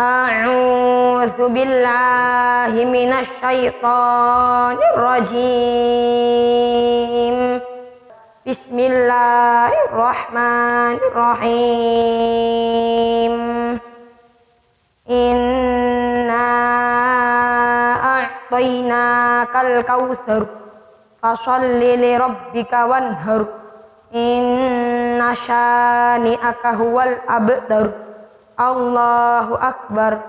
أعوذ بالله من الشيطان الرجيم. بسم الله الرحمن الرحيم. إنا أعطيناك الكوثر فصل لربك وانهر. إن شانئك هو الأبتر. الله أكبر